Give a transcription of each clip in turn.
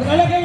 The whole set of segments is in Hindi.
Perdón, que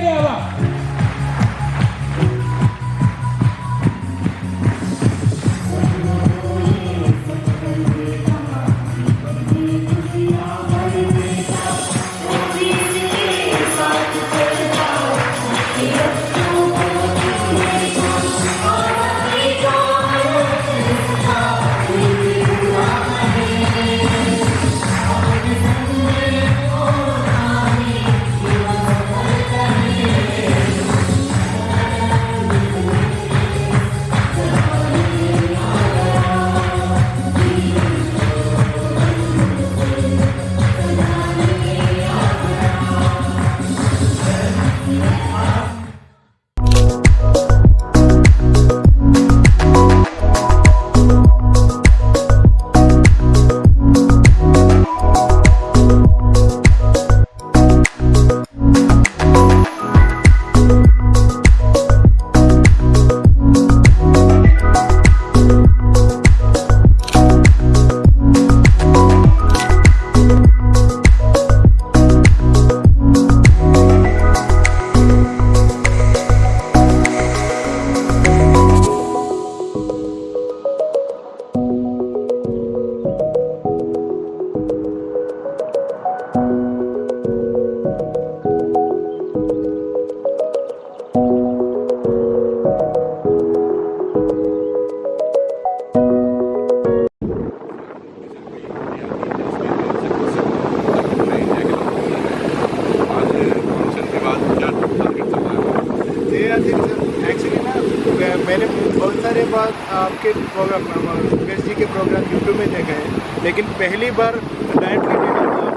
में देखे हैं। लेकिन पहली बार डायरेक्टली मैं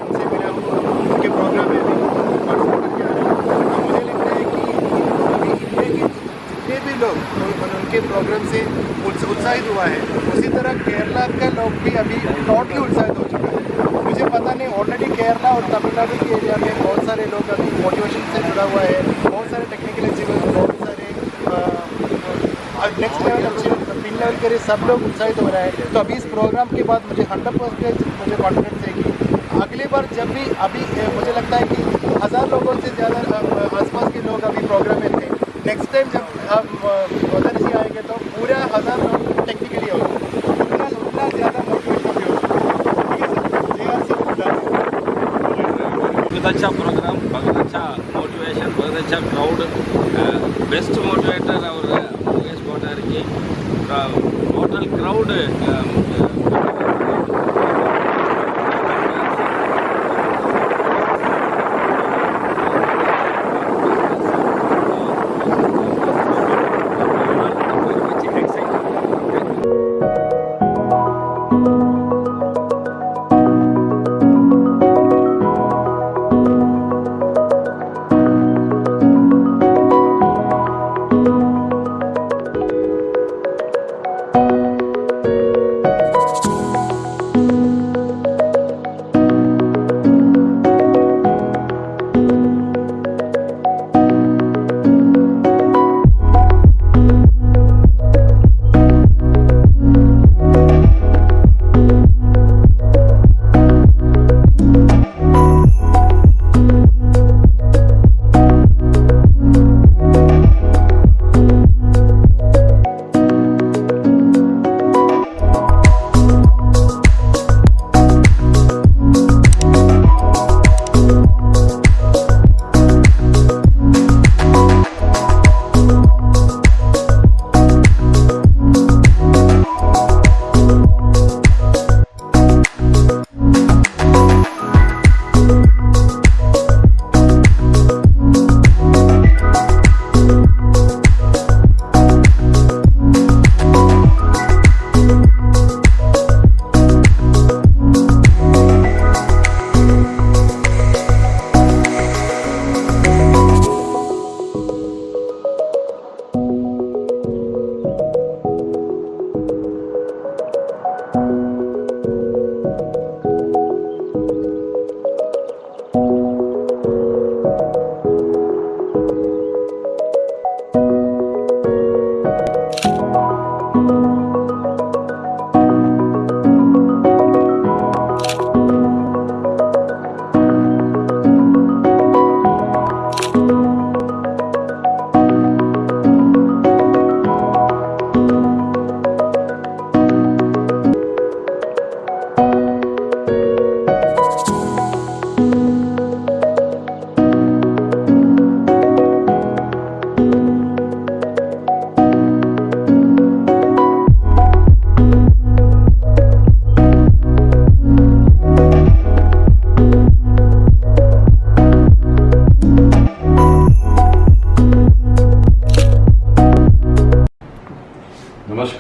उनसे मिला हूँ, उनके प्रोग्राम में भी। मुझे लगता है कि अभी इंडिया के जितने भी लोग उनके प्रोग्राम से उत्साहित हुआ है, उसी तरह केरला का लोग भी अभी टोटली उत्साहित हो चुका है। मुझे पता नहीं ऑलरेडी केरला और तमिलनाडु के एरिया में बहुत सारे लोग अभी मोटिवेशन से जुड़ा हुआ है, बहुत सारे टेक्निकल अचीवर्स बहुत सारे नेक्स्ट लेवल अचीव लेवल के लिए सब लोग उत्साहित हो रहे हैं। तो अभी इस प्रोग्राम के बाद मुझे हंड्रेड परसेंट मुझे कॉन्फिडेंस है कि अगली बार जब भी अभी मुझे लगता है कि हज़ार लोगों से ज़्यादा आसपास के लोग अभी प्रोग्राम में थे। नेक्स्ट टाइम जब हम मदर जी आएँगे तो पूरा हज़ार लोग टेक्निकली होगा। उतना उतना ज़्यादा मोटिवेशन भी होगा सी बहुत अच्छा प्रोग्राम बहुत अच्छा मोटिवेशन बहुत अच्छा क्राउड बेस्ट मोटिवेटर और मुकेश कोटार की। टोटल क्राउड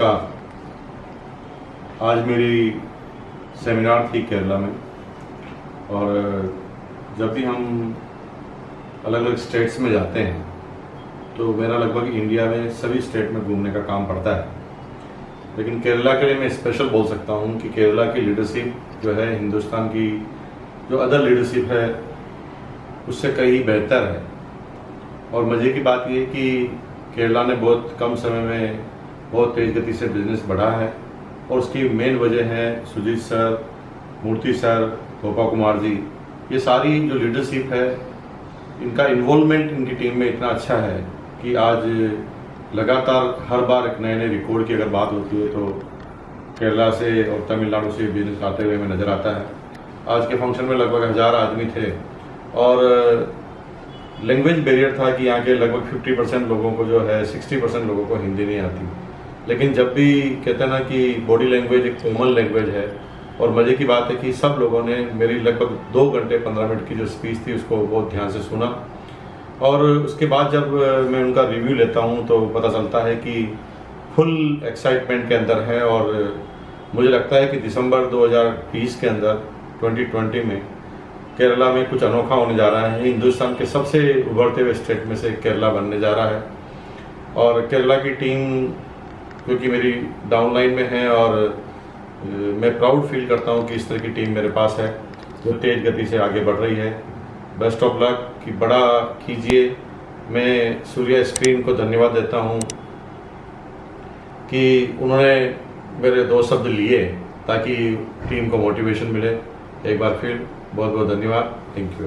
नमस्कार आज मेरी सेमिनार थी केरला में। और जब भी हम अलग अलग स्टेट्स में जाते हैं तो मेरा लगभग इंडिया में सभी स्टेट में घूमने का काम पड़ता है। लेकिन केरला के लिए मैं स्पेशल बोल सकता हूँ कि केरला की लीडरशिप जो है, हिंदुस्तान की जो अदर लीडरशिप है, उससे कहीं बेहतर है। और मज़े की बात यह कि केरला ने बहुत कम समय में बहुत तेज़ गति से बिज़नेस बढ़ा है। और उसकी मेन वजह है सुजीत सर, मूर्ति सर, गोपा कुमार जी। ये सारी जो लीडरशिप है, इनका इन्वॉल्वमेंट इनकी टीम में इतना अच्छा है कि आज लगातार हर बार एक नए नए रिकॉर्ड की अगर बात होती है तो केरला से और तमिलनाडु से बिज़नेस आते हुए हमें नज़र आता है। आज के फ़ंक्शन में लगभग हज़ार आदमी थे। और लैंग्वेज बैरियर था कि यहाँ के लगभग 50 परसेंट लोगों को जो है 60 परसेंट लोगों को हिंदी नहीं आती। लेकिन जब भी कहते हैं ना कि बॉडी लैंग्वेज एक कॉमन लैंग्वेज है, और मज़े की बात है कि सब लोगों ने मेरी लगभग दो घंटे, पंद्रह मिनट की जो स्पीच थी, उसको बहुत ध्यान से सुना। और उसके बाद जब मैं उनका रिव्यू लेता हूँ तो पता चलता है कि फुल एक्साइटमेंट के अंदर है, और मुझे लगता है कि दिसंबर 2020 के अंदर 2020 में, केरला में कुछ अनोखा होने जा रहा है। हिंदुस्तान के सबसे उभरते हुए स्टेट में से केरला बनने जा रहा है। और केरला की टीम क्योंकि मेरी डाउनलाइन में है और मैं प्राउड फील करता हूँ कि इस तरह की टीम मेरे पास है, जो तेज़ गति से आगे बढ़ रही है। बेस्ट ऑफ़ लक कि बड़ा कीजिए। मैं सूर्या स्क्रीन को धन्यवाद देता हूँ कि उन्होंने मेरे दो शब्द लिए ताकि टीम को मोटिवेशन मिले। एक बार फिर बहुत बहुत धन्यवाद। Thank you